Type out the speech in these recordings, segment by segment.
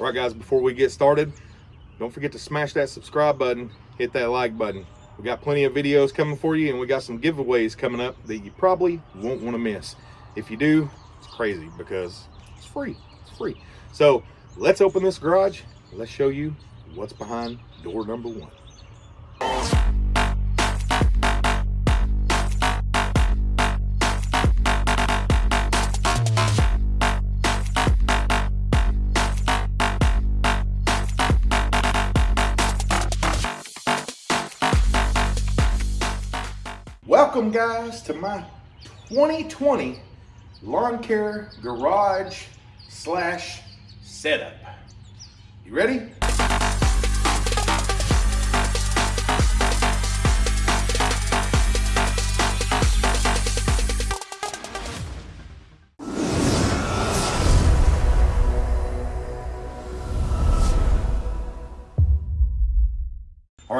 All right, guys, before we get started, don't forget to smash that subscribe button, hit that like button. We got plenty of videos coming for you, and we got some giveaways coming up that you probably won't want to miss. If you do, it's crazy because it's free. It's free. So let's open this garage. Let's show you what's behind door number one. Welcome guys to my 2020 lawn care garage slash setup. You ready?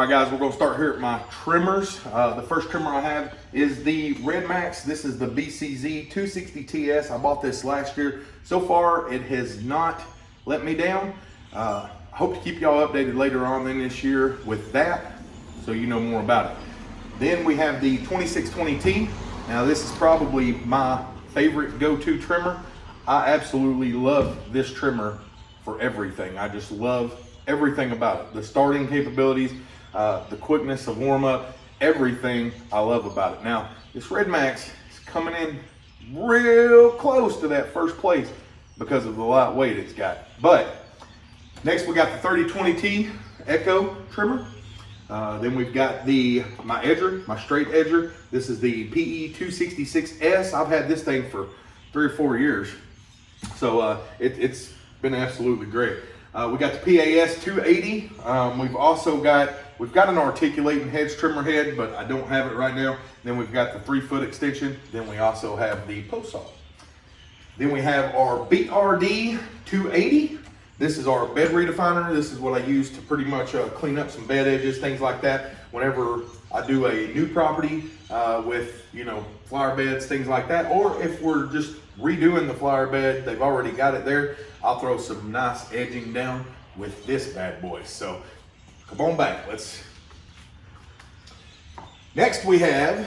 Right, guys, we're gonna start here at my trimmers. Uh, the first trimmer I have is the RedMax. This is the BCZ 260TS. I bought this last year. So far, it has not let me down. Uh, I hope to keep y'all updated later on in this year with that, so you know more about it. Then we have the 2620T. Now, this is probably my favorite go-to trimmer. I absolutely love this trimmer for everything. I just love everything about it. The starting capabilities, uh, the quickness of warm up, everything I love about it. Now, this RedMax is coming in real close to that first place because of the light weight it's got. But next we got the 3020T Echo trimmer. Uh, then we've got the my edger, my straight edger. This is the PE 266S. I've had this thing for three or four years. So uh, it, has been absolutely great. Uh, we got the PAS 280. Um, we've also got We've got an articulating hedge trimmer head, but I don't have it right now. Then we've got the three foot extension. Then we also have the post saw. Then we have our BRD 280. This is our bed redefiner. This is what I use to pretty much uh, clean up some bed edges, things like that. Whenever I do a new property uh, with, you know, flower beds, things like that. Or if we're just redoing the flower bed, they've already got it there. I'll throw some nice edging down with this bad boy. So Come on back, let's. Next we have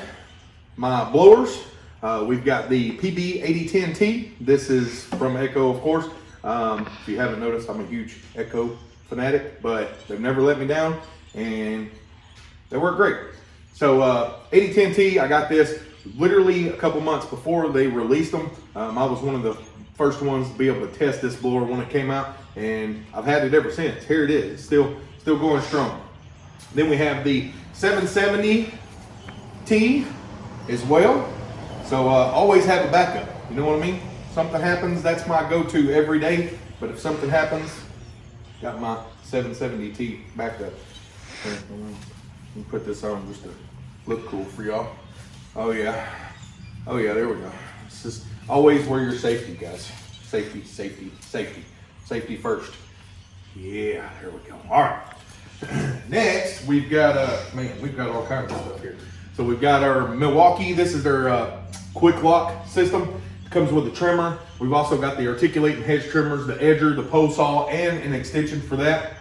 my blowers. Uh, we've got the PB8010T. This is from Echo, of course. Um, if you haven't noticed, I'm a huge Echo fanatic, but they've never let me down and they work great. So uh, 8010T, I got this literally a couple months before they released them. Um, I was one of the first ones to be able to test this blower when it came out and I've had it ever since. Here it is, it's still still going strong. Then we have the 770T as well. So uh, always have a backup, you know what I mean? Something happens, that's my go-to every day. But if something happens, got my 770T backup. Let me put this on just to look cool for y'all. Oh yeah, oh yeah, there we go. This is always wear your safety, guys. Safety, safety, safety. Safety first. Yeah, there we go. All right. Next, we've got, uh, man, we've got all kinds of stuff here. So we've got our Milwaukee. This is their uh, QUIK-LOK system. It comes with a trimmer. We've also got the articulating hedge trimmers, the edger, the pole saw, and an extension for that.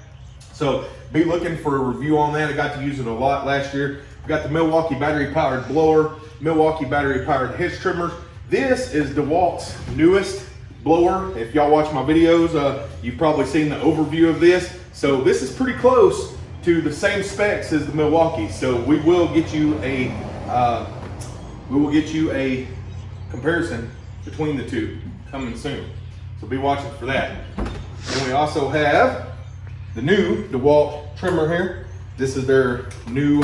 So be looking for a review on that. I got to use it a lot last year. We've got the Milwaukee battery powered blower, Milwaukee battery powered hedge trimmers. This is DeWalt's newest blower. If y'all watch my videos, uh, you've probably seen the overview of this. So this is pretty close to the same specs as the Milwaukee. So we will get you a, uh, we will get you a comparison between the two coming soon. So be watching for that. And we also have the new DeWalt trimmer here. This is their new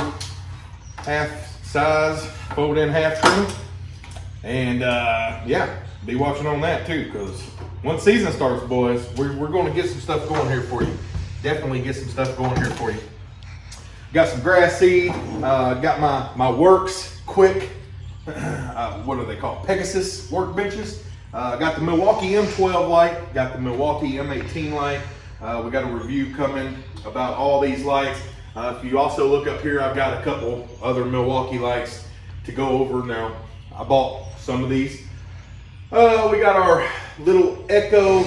half size fold in half trim. And uh, yeah, be watching on that too, because once season starts, boys, we're, we're going to get some stuff going here for you. Definitely get some stuff going here for you. Got some grass seed. Uh, got my my Worx quick. Uh, what are they called? Pegasus workbenches. Uh, got the Milwaukee M12 light. Got the Milwaukee M18 light. Uh, we got a review coming about all these lights. Uh, if you also look up here, I've got a couple other Milwaukee lights to go over now. I bought some of these. Uh, we got our little Echo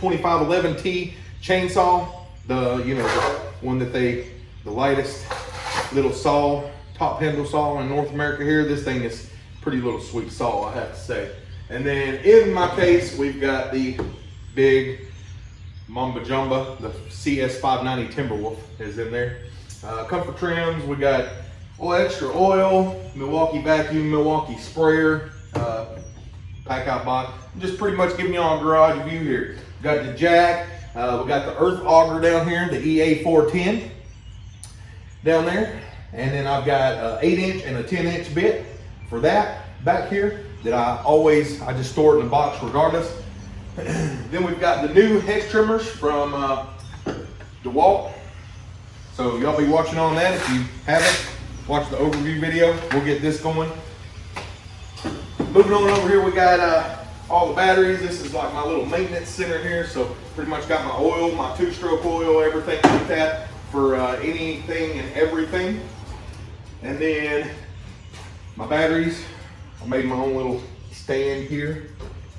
2511T chainsaw, the, you know, the one that they, the lightest little saw, top handle saw in North America here. This thing is pretty little sweet saw, I have to say. And then in my case, we've got the big Mamba Jumba, the CS590 Timberwolf is in there. Uh, comfort trims, we got oil, extra oil, Milwaukee vacuum, Milwaukee sprayer, uh, pack out box. Just pretty much giving you all a garage view here. Got the jack, uh, we got the earth auger down here, the EA410 down there. And then I've got an eight inch and a 10 inch bit for that back here that I always, I just store it in the box regardless. then we've got the new hex trimmers from uh, DeWalt. So y'all be watching on that. If you haven't, watch the overview video. We'll get this going. Moving on over here, we got uh, all the batteries. This is like my little maintenance center here. So pretty much got my oil, my two-stroke oil, everything like that for uh, anything and everything. And then my batteries. I made my own little stand here.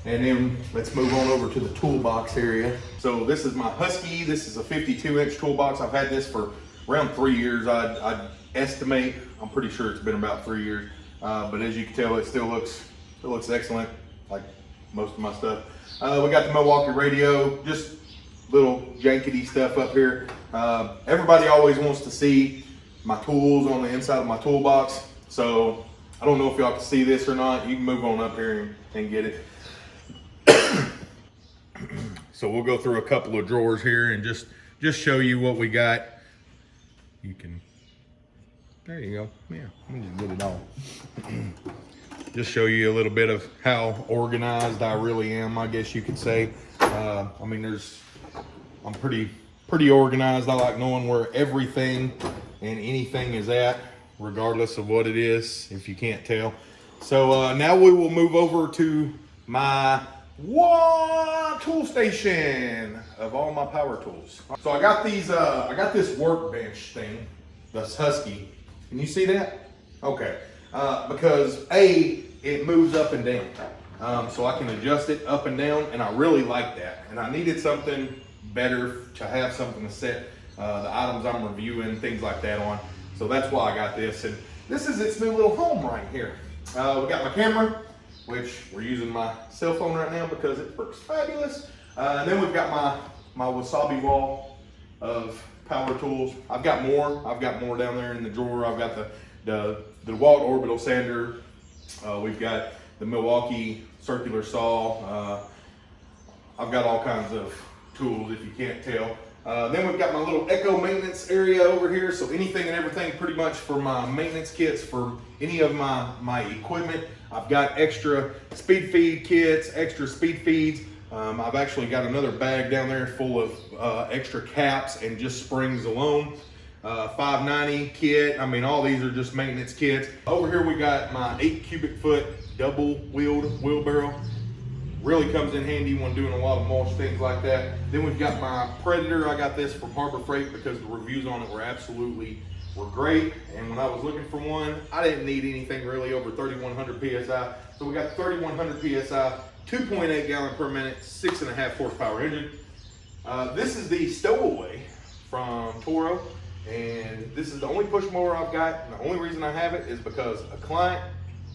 And then let's move on over to the toolbox area. So this is my Husky. This is a 52 inch toolbox. I've had this for around three years. I'd, I'd estimate, I'm pretty sure it's been about three years. Uh, but as you can tell, it still looks, it looks excellent, like most of my stuff. Uh, we got the Milwaukee radio, just little jankety stuff up here. Uh, everybody always wants to see my tools on the inside of my toolbox. So I don't know if y'all can see this or not. You can move on up here and, and get it. so we'll go through a couple of drawers here and just, just show you what we got. You can, there you go. Yeah, let me just get it all. just show you a little bit of how organized I really am, I guess you could say. Uh, I mean, there's, I'm pretty, pretty organized. I like knowing where everything and anything is at, regardless of what it is, if you can't tell. So uh, now we will move over to my one tool station of all my power tools. So I got these, uh, I got this workbench thing, this Husky. Can you see that? Okay. Uh, because A, it moves up and down. Um, so I can adjust it up and down and I really like that. And I needed something better to have something to set uh, the items I'm reviewing, things like that on. So that's why I got this. And this is its new little home right here. Uh, we got my camera, which we're using my cell phone right now because it works fabulous. Uh, and then we've got my, my wasabi wall of power tools. I've got more. I've got more down there in the drawer. I've got the, the, the DeWalt orbital sander. Uh, we've got the Milwaukee circular saw. Uh, I've got all kinds of tools if you can't tell. Uh, then we've got my little Echo maintenance area over here. So anything and everything pretty much for my maintenance kits for any of my, my equipment. I've got extra speed feed kits, extra speed feeds. Um, I've actually got another bag down there full of uh, extra caps and just springs alone. Uh, 590 kit. I mean, all these are just maintenance kits. Over here, we got my eight cubic foot double wheeled wheelbarrow really comes in handy when doing a lot of mulch, things like that. Then we've got my Predator. I got this from Harbor Freight because the reviews on it were absolutely were great. And when I was looking for one, I didn't need anything really over 3,100 PSI. So we got 3,100 PSI, 2.8 gallon per minute, six and a half horsepower engine. Uh, this is the Stowaway from Toro. And this is the only push mower I've got. And the only reason I have it is because a client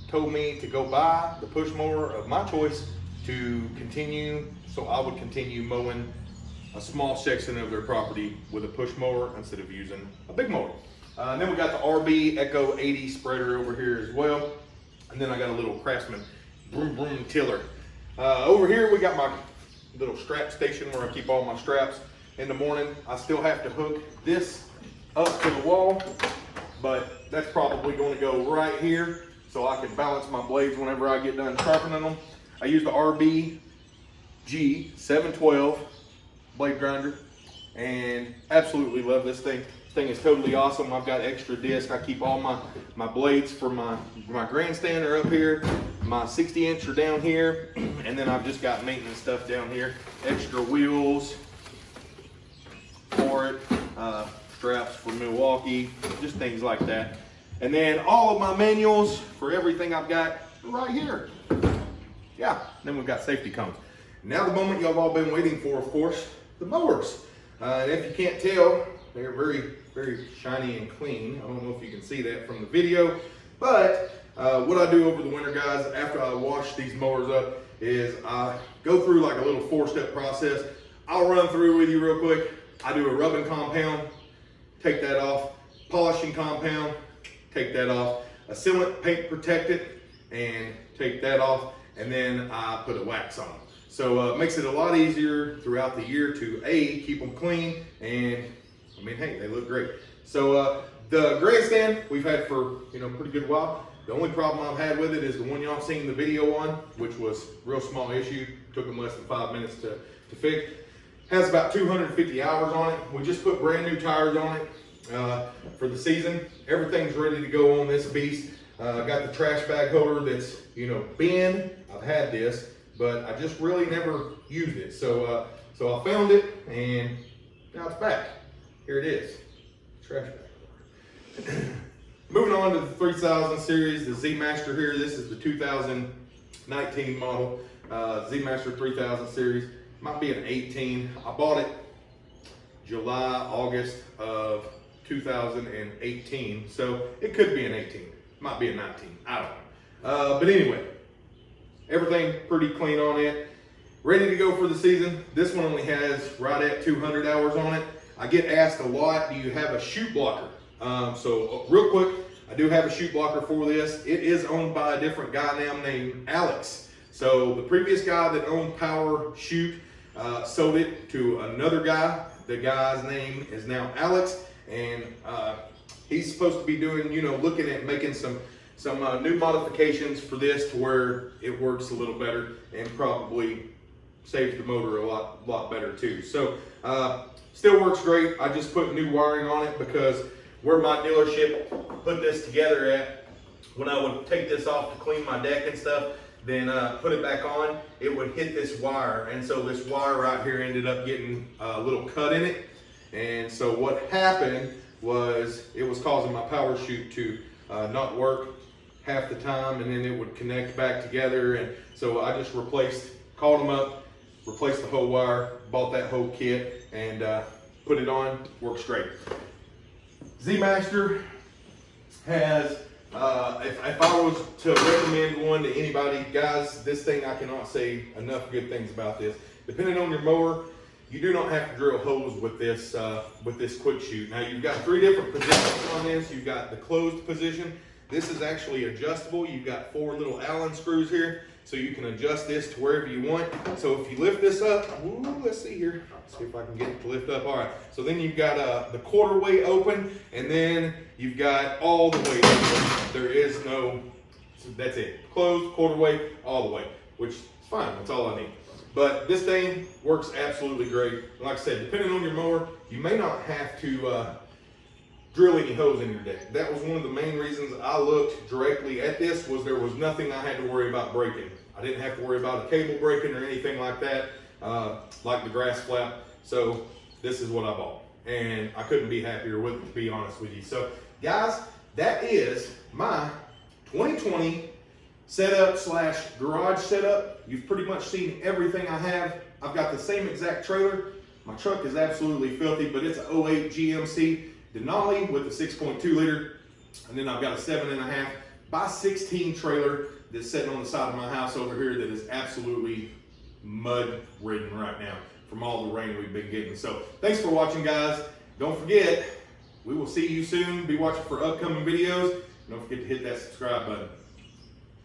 told me to go buy the push mower of my choice to continue, so I would continue mowing a small section of their property with a push mower instead of using a big mower. Uh, and then we got the RB Echo 80 spreader over here as well. And then I got a little Craftsman broom broom tiller. Uh, over here we got my little strap station where I keep all my straps. In the morning, I still have to hook this up to the wall, but that's probably gonna go right here so I can balance my blades whenever I get done sharpening them. I use the RB G712 blade grinder and absolutely love this thing. This thing is totally awesome. I've got extra disc. I keep all my, my blades for my, my grandstand are up here. My 60 inch are down here. And then I've just got maintenance stuff down here. Extra wheels for it. Uh, straps for Milwaukee, just things like that. And then all of my manuals for everything I've got right here. Yeah, then we've got safety cones. Now the moment y'all all been waiting for, of course, the mowers. Uh, and if you can't tell, they're very, very shiny and clean. I don't know if you can see that from the video, but uh, what I do over the winter, guys, after I wash these mowers up, is I go through like a little four-step process. I'll run through with you real quick. I do a rubbing compound, take that off, polishing compound, take that off, a sealant paint protectant, and take that off, and then I put a wax on them. So uh, it makes it a lot easier throughout the year to A, keep them clean, and I mean, hey, they look great. So uh, the grandstand we've had for, you know, pretty good while. The only problem I've had with it is the one y'all seen the video on, which was real small issue, took them less than five minutes to, to fix. Has about 250 hours on it. We just put brand new tires on it uh, for the season. Everything's ready to go on this beast. Uh, got the trash bag holder that's, you know, been, I've had this, but I just really never used it. So, uh, so I found it and now it's back. Here it is, trash bag. Moving on to the 3000 series, the Z Master here. This is the 2019 model, uh, Z Master 3000 series. Might be an 18. I bought it July, August of 2018. So it could be an 18. Might be a 19. I don't know. Uh, but anyway, everything pretty clean on it. Ready to go for the season. This one only has right at 200 hours on it. I get asked a lot, do you have a chute blocker? Um, so uh, real quick, I do have a chute blocker for this. It is owned by a different guy now named Alex. So the previous guy that owned Power Chute uh, sold it to another guy. The guy's name is now Alex, and uh, he's supposed to be doing, you know, looking at making some some uh, new modifications for this to where it works a little better and probably saves the motor a lot lot better too. So uh, still works great. I just put new wiring on it because where my dealership put this together at, when I would take this off to clean my deck and stuff, then uh, put it back on, it would hit this wire. And so this wire right here ended up getting a little cut in it. And so what happened was it was causing my power chute to uh, not work half the time and then it would connect back together. And so I just replaced, called them up, replaced the whole wire, bought that whole kit and uh, put it on, works great. Z-Master has, uh, if, if I was to recommend one to anybody, guys, this thing, I cannot say enough good things about this. Depending on your mower, you do not have to drill holes with this, uh, with this quick chute. Now you've got three different positions on this. You've got the closed position. This is actually adjustable. You've got four little Allen screws here. So you can adjust this to wherever you want. So if you lift this up, ooh, let's see here. see if I can get it to lift up. All right. So then you've got uh, the quarter way open, and then you've got all the way open. There is no, that's it. Closed, quarter way, all the way, which is fine. That's all I need. But this thing works absolutely great. Like I said, depending on your mower, you may not have to uh, drill any holes in your deck. That was one of the main reasons I looked directly at this was there was nothing I had to worry about breaking. I didn't have to worry about a cable breaking or anything like that, uh, like the grass flap. So this is what I bought. And I couldn't be happier with it, to be honest with you. So guys, that is my 2020 setup slash garage setup. You've pretty much seen everything I have. I've got the same exact trailer. My truck is absolutely filthy, but it's an 08 GMC Denali with a 6.2 liter. And then I've got a seven and a half by 16 trailer that's sitting on the side of my house over here that is absolutely mud ridden right now from all the rain we've been getting. So thanks for watching guys. Don't forget, we will see you soon. Be watching for upcoming videos. Don't forget to hit that subscribe button.